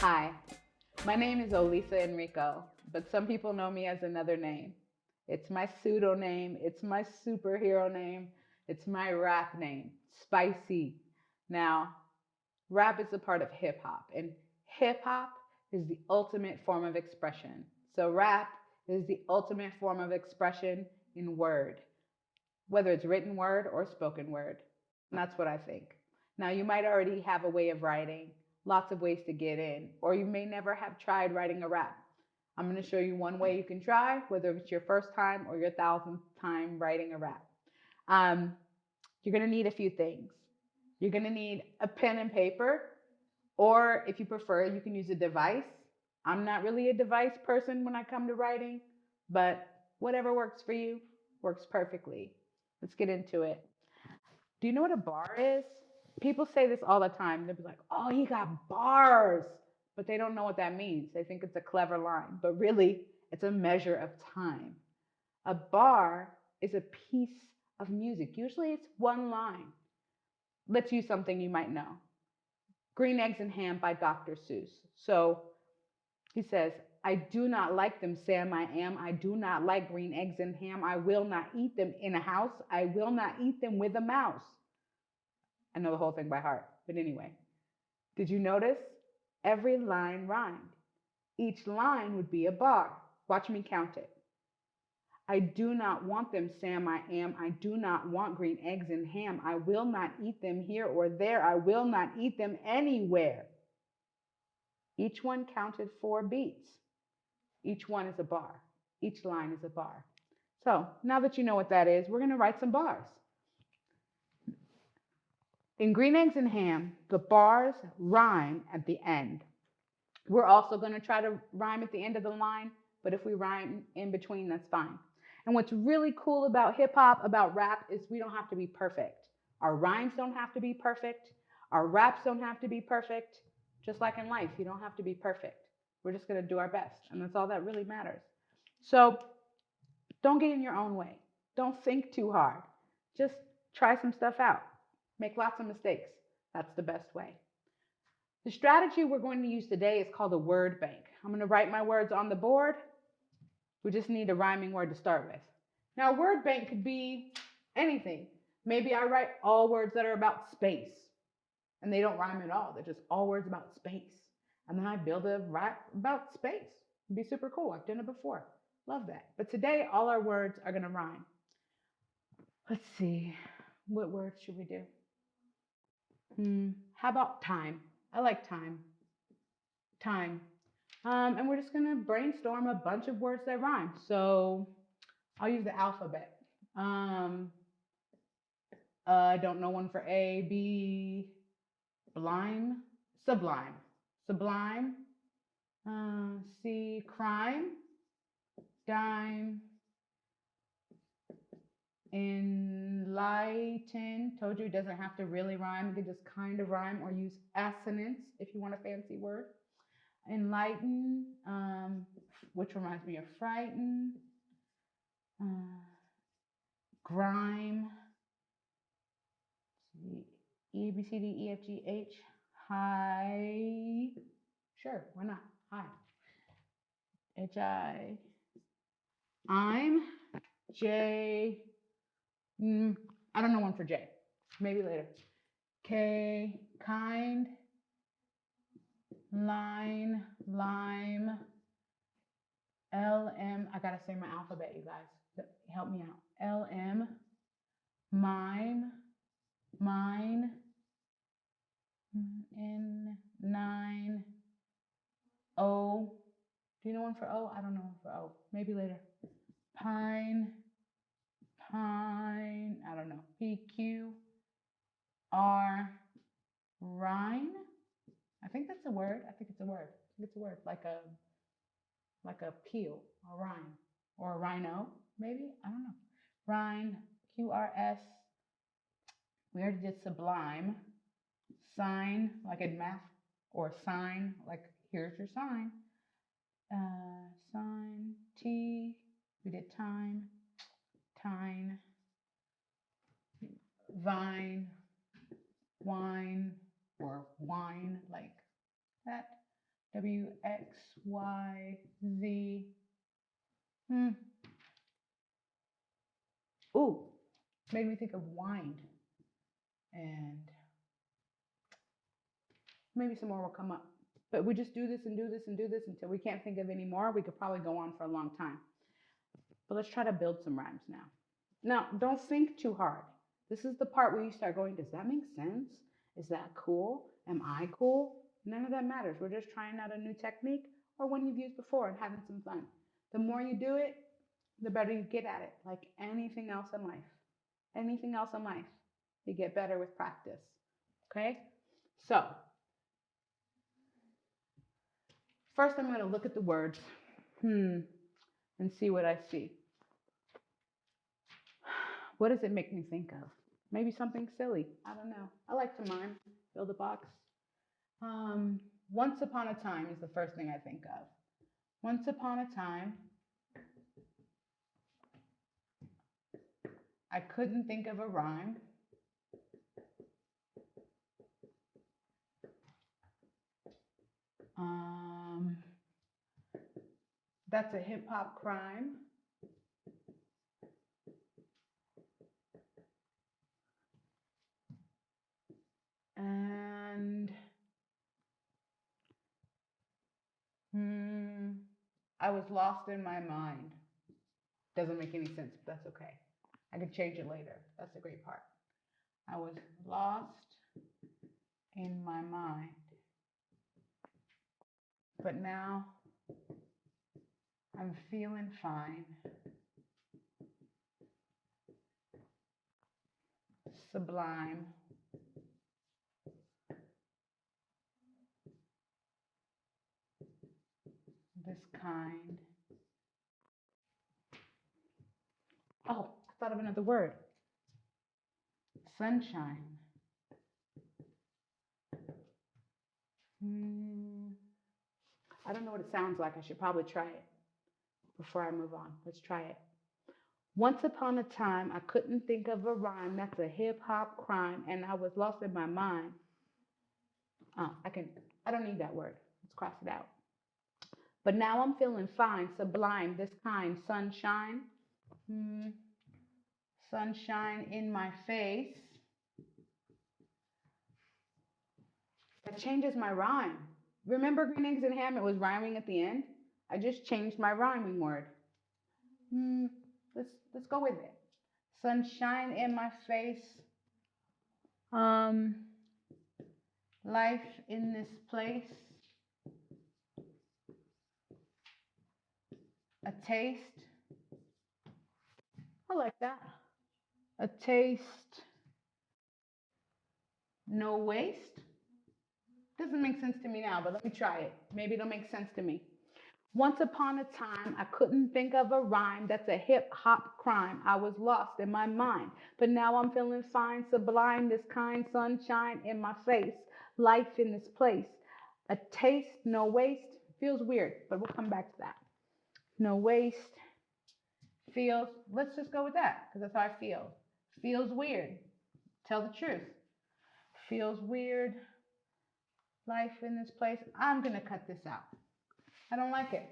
Hi, my name is Olisa Enrico, but some people know me as another name. It's my pseudo name, it's my superhero name, it's my rap name, Spicy. Now, rap is a part of hip hop, and hip hop is the ultimate form of expression. So, rap is the ultimate form of expression in word, whether it's written word or spoken word. And that's what I think. Now, you might already have a way of writing, lots of ways to get in, or you may never have tried writing a rap. I'm going to show you one way you can try, whether it's your first time or your thousandth time writing a rap. Um, you're going to need a few things. You're going to need a pen and paper, or if you prefer, you can use a device. I'm not really a device person when I come to writing, but whatever works for you works perfectly. Let's get into it. Do you know what a bar is? People say this all the time. They'll be like, oh, he got bars, but they don't know what that means. They think it's a clever line, but really, it's a measure of time. A bar is a piece of music. Usually it's one line. Let's use something you might know Green Eggs and Ham by Dr. Seuss. So he says, I do not like them, Sam. I am. I do not like green eggs and ham. I will not eat them in a house. I will not eat them with a mouse. I know the whole thing by heart. But anyway, did you notice? Every line rhymed. Each line would be a bar. Watch me count it. I do not want them, Sam. I am. I do not want green eggs and ham. I will not eat them here or there. I will not eat them anywhere. Each one counted four beats. Each one is a bar. Each line is a bar. So now that you know what that is, we're going to write some bars. In green eggs and ham, the bars rhyme at the end. We're also going to try to rhyme at the end of the line, but if we rhyme in between, that's fine. And what's really cool about hip hop, about rap, is we don't have to be perfect. Our rhymes don't have to be perfect. Our raps don't have to be perfect. Just like in life, you don't have to be perfect. We're just going to do our best. And that's all that really matters. So don't get in your own way. Don't think too hard. Just try some stuff out. Make lots of mistakes. That's the best way. The strategy we're going to use today is called a word bank. I'm going to write my words on the board. We just need a rhyming word to start with. Now, a word bank could be anything. Maybe I write all words that are about space and they don't rhyme at all. They're just all words about space. And then I build a rap about space. It'd be super cool. I've done it before. Love that. But today, all our words are going to rhyme. Let's see. What words should we do? Hmm, how about time? I like time. Time. Um, and we're just going to brainstorm a bunch of words that rhyme. So I'll use the alphabet. Um, uh, I don't know one for A, B, blime, sublime, sublime, uh, C, crime, dime, enlighten. Told you it doesn't have to really rhyme. You can just kind of rhyme or use assonance if you want a fancy word. Enlighten, um, which reminds me of frighten. Uh, grime. E, B, C, D, E, F, G, H. Hi. Sure, why not? Hi. H, I. I'm. J. Mm, I don't know one for J. Maybe later. K. Kind. Line. Lime. L. M. I gotta say my alphabet, you guys. Help me out. L. M. Mime. Mine. N. Nine. O. Do you know one for O? I don't know one for O. Maybe later. Pine, I don't know, PQ, R, rhine. I think that's a word. I think it's a word. I think it's a word, like a like a peel, a rhine, or a rhino, maybe. I don't know. Rhine, Q R S. We already did sublime. Sign, like in math, or sign, like here's your sign. Uh, sign, T. We did time tine, vine, wine, or wine, like that. W X Y Z. Hmm. Ooh, made me think of wine. And maybe some more will come up. But we just do this and do this and do this until we can't think of any more. We could probably go on for a long time. But let's try to build some rhymes now. Now, don't think too hard. This is the part where you start going, does that make sense? Is that cool? Am I cool? None of that matters. We're just trying out a new technique or one you've used before and having some fun. The more you do it, the better you get at it, like anything else in life. Anything else in life, you get better with practice. Okay? So, first I'm going to look at the words, hmm, and see what I see. What does it make me think of? Maybe something silly. I don't know. I like to mime, build a box. Um, once upon a time is the first thing I think of. Once upon a time, I couldn't think of a rhyme. Um, that's a hip hop crime. And hmm, I was lost in my mind. Doesn't make any sense, but that's okay. I can change it later. That's the great part. I was lost in my mind. But now I'm feeling fine. Sublime. Oh, I thought of another word. Sunshine. Hmm. I don't know what it sounds like. I should probably try it before I move on. Let's try it. Once upon a time, I couldn't think of a rhyme. That's a hip hop crime, and I was lost in my mind. Oh, I can. I don't need that word. Let's cross it out. But now I'm feeling fine, sublime, this kind, sunshine. Hmm. Sunshine in my face. That changes my rhyme. Remember green eggs and ham? It was rhyming at the end. I just changed my rhyming word. Hmm. Let's let's go with it. Sunshine in my face. Um. Life in this place. A taste. I like that. A taste. No waste. Doesn't make sense to me now, but let me try it. Maybe it'll make sense to me. Once upon a time, I couldn't think of a rhyme that's a hip hop crime. I was lost in my mind, but now I'm feeling fine, sublime, this kind sunshine in my face, life in this place. A taste, no waste, feels weird, but we'll come back to that. No waste, feels, let's just go with that because that's how I feel. Feels weird. Tell the truth. Feels weird. Life in this place. I'm going to cut this out. I don't like it.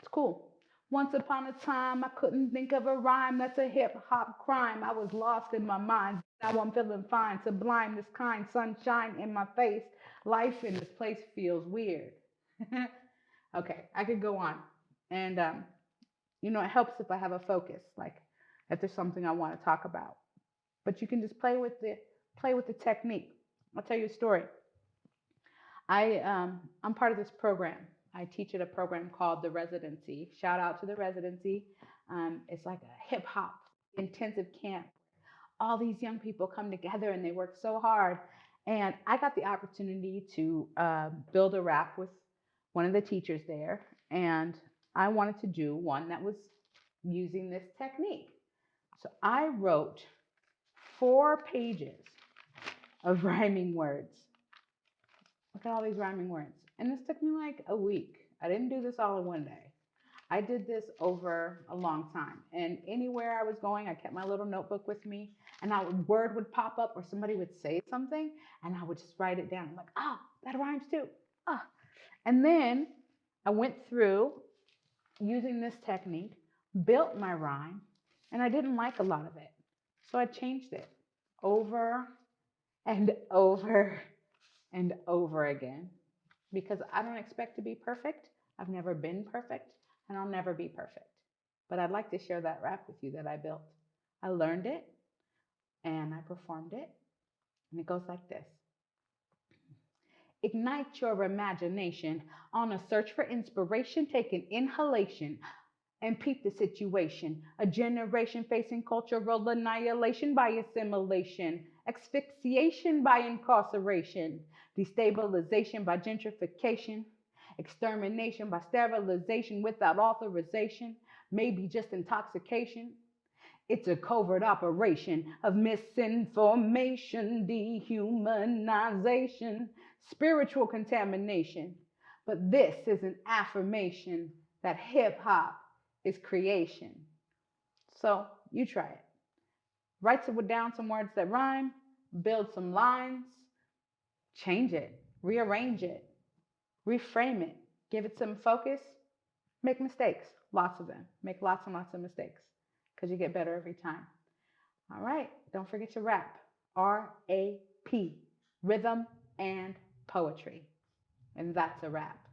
It's cool. Once upon a time, I couldn't think of a rhyme that's a hip hop crime. I was lost in my mind. Now I'm feeling fine, sublime, this kind sunshine in my face. Life in this place feels weird. okay, I could go on. And, um, you know, it helps if I have a focus, like if there's something I want to talk about. But you can just play with the play with the technique. I'll tell you a story. I um, I'm part of this program. I teach at a program called the Residency. Shout out to the Residency. Um, it's like a hip hop intensive camp. All these young people come together and they work so hard. And I got the opportunity to uh, build a rap with one of the teachers there, and I wanted to do one that was using this technique. So I wrote four pages of rhyming words. Look at all these rhyming words. And this took me like a week. I didn't do this all in one day. I did this over a long time. And anywhere I was going, I kept my little notebook with me and a word would pop up or somebody would say something and I would just write it down. I'm like, oh, that rhymes too. ah. And then I went through using this technique, built my rhyme, and I didn't like a lot of it. So I changed it over and over and over again because I don't expect to be perfect. I've never been perfect and I'll never be perfect. But I'd like to share that rap with you that I built. I learned it and I performed it. And it goes like this Ignite your imagination on a search for inspiration. Take an inhalation and peep the situation. A generation facing cultural annihilation by assimilation, asphyxiation by incarceration, destabilization by gentrification, extermination by sterilization without authorization, maybe just intoxication. It's a covert operation of misinformation, dehumanization, spiritual contamination. But this is an affirmation that hip hop is creation. So you try it. Write down some words that rhyme, build some lines, change it, rearrange it, reframe it, give it some focus, make mistakes, lots of them. Make lots and lots of mistakes because you get better every time. All right, don't forget to rap. R A P, rhythm and poetry. And that's a wrap.